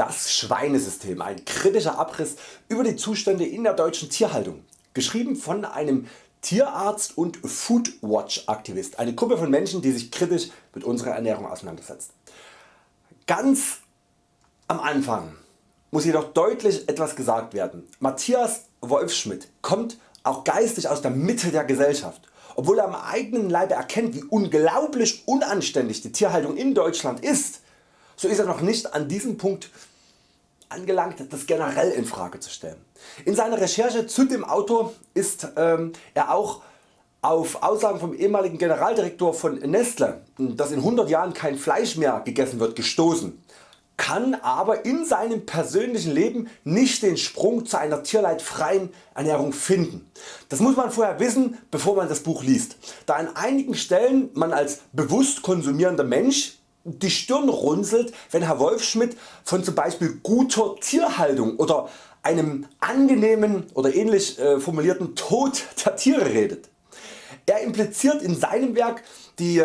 Das Schweinesystem, ein kritischer Abriss über die Zustände in der deutschen Tierhaltung. Geschrieben von einem Tierarzt und Foodwatch Aktivist, eine Gruppe von Menschen die sich kritisch mit unserer Ernährung auseinandersetzt. Ganz am Anfang muss jedoch deutlich etwas gesagt werden. Matthias Wolfschmidt kommt auch geistig aus der Mitte der Gesellschaft. Obwohl er am eigenen Leibe erkennt wie unglaublich unanständig die Tierhaltung in Deutschland ist, so ist er noch nicht an diesem Punkt angelangt das generell in Frage zu stellen. In seiner Recherche zu dem Autor ist ähm, er auch auf Aussagen vom ehemaligen Generaldirektor von Nestle, dass in 100 Jahren kein Fleisch mehr gegessen wird gestoßen, kann aber in seinem persönlichen Leben nicht den Sprung zu einer tierleidfreien Ernährung finden. Das muss man vorher wissen bevor man das Buch liest, da an einigen Stellen man als bewusst konsumierender Mensch die Stirn runzelt, wenn Herr Wolfschmidt von zum Beispiel guter Tierhaltung oder einem angenehmen oder ähnlich äh, formulierten Tod der Tiere redet. Er impliziert in seinem Werk die,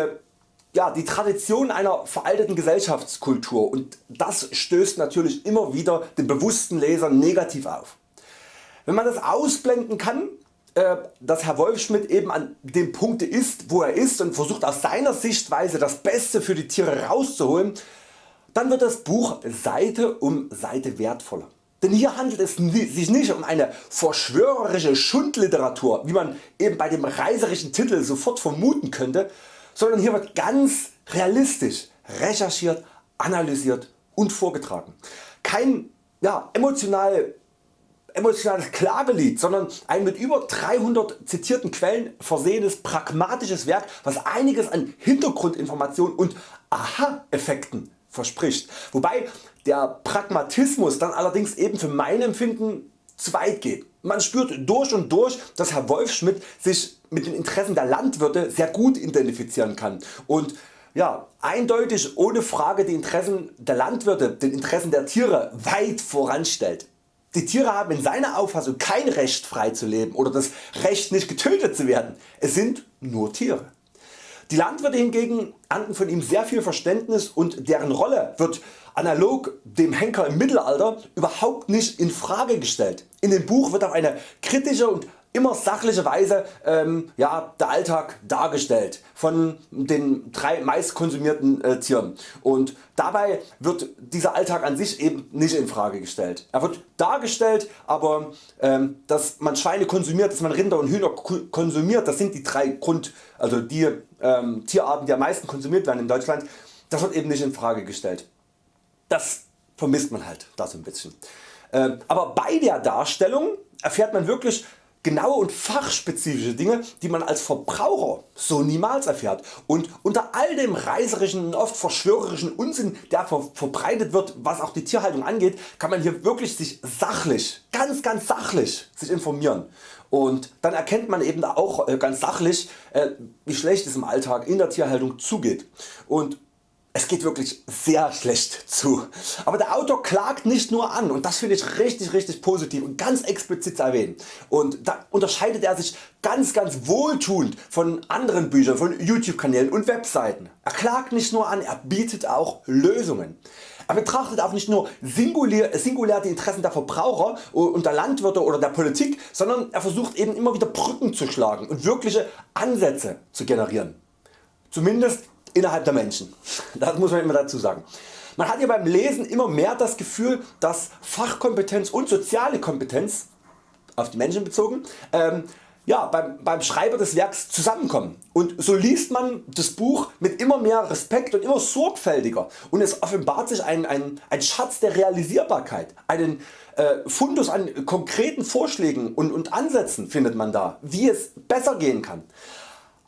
ja, die Tradition einer veralteten Gesellschaftskultur und das stößt natürlich immer wieder den bewussten Leser negativ auf. Wenn man das ausblenden kann, äh, dass Herr Wolfschmidt eben an dem Punkt ist wo er ist und versucht aus seiner Sichtweise das Beste für die Tiere rauszuholen, dann wird das Buch Seite um Seite wertvoller. Denn hier handelt es sich nicht um eine verschwörerische Schundliteratur wie man eben bei dem reiserischen Titel sofort vermuten könnte, sondern hier wird ganz realistisch recherchiert, analysiert und vorgetragen. Kein ja, emotional emotionales Klagelied, sondern ein mit über 300 zitierten Quellen versehenes pragmatisches Werk was einiges an Hintergrundinformationen und Aha-Effekten verspricht. Wobei der Pragmatismus dann allerdings eben für mein Empfinden zu weit geht. Man spürt durch und durch dass Herr Wolfschmidt sich mit den Interessen der Landwirte sehr gut identifizieren kann und ja, eindeutig ohne Frage die Interessen der Landwirte den Interessen der Tiere weit voranstellt. Die Tiere haben in seiner Auffassung kein Recht frei zu leben oder das Recht nicht getötet zu werden, es sind nur Tiere. Die Landwirte hingegen ernten von ihm sehr viel Verständnis und deren Rolle wird analog dem Henker im Mittelalter überhaupt nicht in Frage gestellt. In dem Buch wird auf eine kritische und immer sachliche Weise ähm, ja, der Alltag dargestellt von den drei meist konsumierten äh, Tieren und dabei wird dieser Alltag an sich eben nicht in Frage gestellt. Er wird dargestellt aber ähm, dass man Schweine konsumiert, dass man Rinder und Hühner konsumiert, das sind die drei Grund, also die ähm, Tierarten die am meisten konsumiert werden in Deutschland, das wird eben nicht in Frage gestellt. Das vermisst man halt da so ein bisschen. Ähm, aber bei der Darstellung erfährt man wirklich genaue und fachspezifische Dinge die man als Verbraucher so niemals erfährt. Und unter all dem reiserischen und oft verschwörerischen Unsinn der verbreitet wird was auch die Tierhaltung angeht kann man hier wirklich sich sachlich, ganz ganz sachlich sich informieren. Und dann erkennt man eben auch äh, ganz sachlich äh, wie schlecht es im Alltag in der Tierhaltung zugeht. Und es geht wirklich sehr schlecht zu. Aber der Autor klagt nicht nur an und das finde ich richtig richtig positiv und ganz explizit zu erwähnen. Und da unterscheidet er sich ganz ganz wohltuend von anderen Büchern, von YouTube Kanälen und Webseiten. Er klagt nicht nur an, er bietet auch Lösungen. Er betrachtet auch nicht nur singulär, singulär die Interessen der Verbraucher und der Landwirte oder der Politik, sondern er versucht eben immer wieder Brücken zu schlagen und wirkliche Ansätze zu generieren. Zumindest innerhalb der Menschen. Das muss man immer dazu sagen. Man hat hier beim Lesen immer mehr das Gefühl dass Fachkompetenz und soziale Kompetenz auf die Menschen bezogen ähm, ja, beim, beim Schreiber des Werks zusammenkommen und so liest man das Buch mit immer mehr Respekt und immer sorgfältiger und es offenbart sich ein, ein, ein Schatz der Realisierbarkeit, einen äh, Fundus an konkreten Vorschlägen und, und Ansätzen findet man da, wie es besser gehen kann.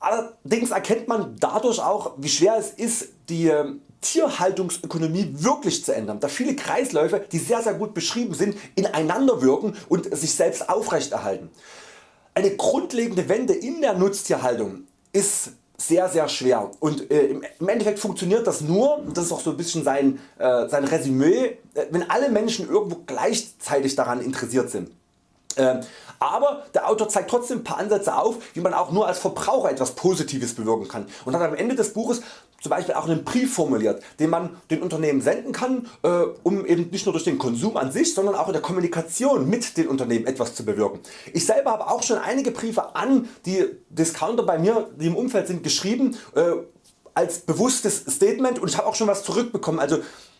Allerdings erkennt man dadurch auch wie schwer es ist die ähm, Tierhaltungsökonomie wirklich zu ändern, da viele Kreisläufe die sehr sehr gut beschrieben sind ineinander wirken und sich selbst aufrechterhalten. Eine grundlegende Wende in der Nutztierhaltung ist sehr sehr schwer und äh, im Endeffekt funktioniert das nur, das ist auch so ein bisschen sein, äh, sein Resümee, äh, wenn alle Menschen irgendwo gleichzeitig daran interessiert sind. Ähm, aber der Autor zeigt trotzdem ein paar Ansätze auf wie man auch nur als Verbraucher etwas Positives bewirken kann und hat am Ende des Buches zum Beispiel auch einen Brief formuliert, den man den Unternehmen senden kann, äh, um eben nicht nur durch den Konsum an sich, sondern auch in der Kommunikation mit den Unternehmen etwas zu bewirken. Ich selber habe auch schon einige Briefe an die Discounter bei mir, die im Umfeld sind, geschrieben äh, als bewusstes Statement und ich habe auch schon was zurückbekommen. Also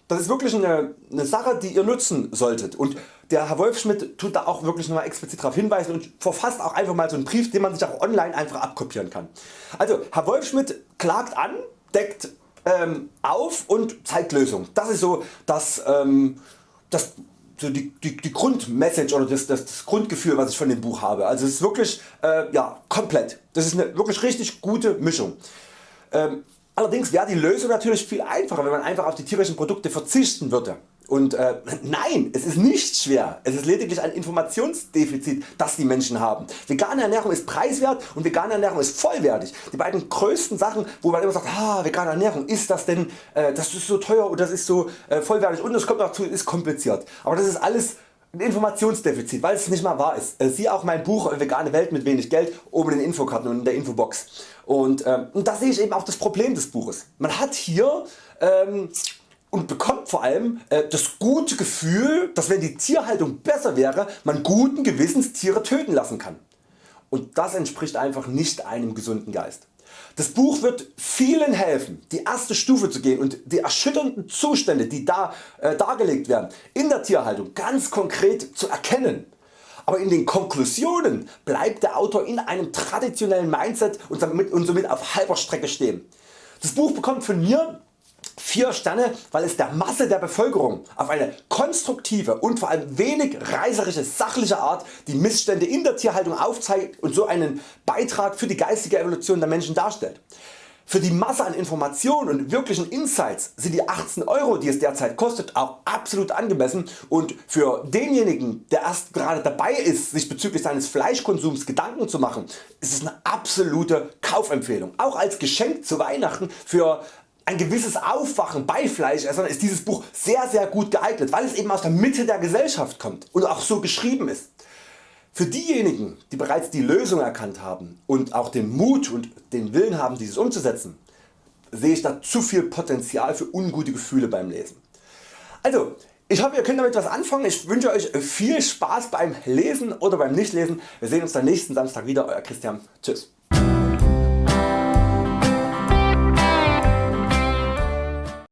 das ist wirklich eine, eine, Sache die ihr nutzen solltet und der Herr Wolfschmidt tut da auch wirklich nochmal explizit darauf hinweisen und verfasst auch einfach mal so einen Brief den man sich auch online einfach abkopieren kann. Also Herr Wolfschmidt klagt an deckt ähm, auf und zeigt Lösungen. Das ist so das, ähm, das so die, die, die Grundmessage oder das, das, das, Grundgefühl was ich von dem Buch habe. Also es ist wirklich äh, ja, komplett. Das ist eine wirklich richtig gute Mischung. Ähm, allerdings wäre die Lösung natürlich viel einfacher wenn man einfach auf die tierischen Produkte verzichten würde. Und äh, nein, es ist nicht schwer, es ist lediglich ein Informationsdefizit das die Menschen haben. Vegane Ernährung ist preiswert und vegane Ernährung ist vollwertig. Die beiden größten Sachen wo man immer sagt ah, vegane Ernährung ist das denn äh, das ist so teuer und das ist so äh, vollwertig und es kommt dazu ist kompliziert. Aber das ist alles ein Informationsdefizit, weil es nicht mal wahr ist. Äh, Siehe auch mein Buch Vegane Welt mit wenig Geld oben in den Infokarten und in der Infobox. Und, ähm, und da sehe ich eben auch das Problem des Buches. Man hat hier ähm, und bekommt vor allem äh, das gute Gefühl dass wenn die Tierhaltung besser wäre man guten Gewissens Tiere töten lassen kann. Und das entspricht einfach nicht einem gesunden Geist. Das Buch wird vielen helfen die erste Stufe zu gehen und die erschütternden Zustände die da äh, dargelegt werden in der Tierhaltung ganz konkret zu erkennen. Aber in den Konklusionen bleibt der Autor in einem traditionellen Mindset und und somit auf halber Strecke stehen. Das Buch bekommt von mir 4 Sterne weil es der Masse der Bevölkerung auf eine konstruktive und vor allem wenig reißerische sachliche Art die Missstände in der Tierhaltung aufzeigt und so einen Beitrag für die geistige Evolution der Menschen darstellt. Für die Masse an Informationen und wirklichen Insights sind die 18 Euro die es derzeit kostet auch absolut angemessen und für denjenigen der erst gerade dabei ist sich bezüglich seines Fleischkonsums Gedanken zu machen ist es eine absolute Kaufempfehlung. Auch als Geschenk zu Weihnachten für ein gewisses Aufwachen bei Fleischessern ist dieses Buch sehr sehr gut geeignet, weil es eben aus der Mitte der Gesellschaft kommt und auch so geschrieben ist. Für diejenigen die bereits die Lösung erkannt haben und auch den Mut und den Willen haben dieses umzusetzen, sehe ich da zu viel Potenzial für ungute Gefühle beim Lesen. Also ich hoffe ihr könnt damit was anfangen, ich wünsche Euch viel Spaß beim Lesen oder beim Nichtlesen. Wir sehen uns dann nächsten Samstag wieder, Euer Christian. Tschüss.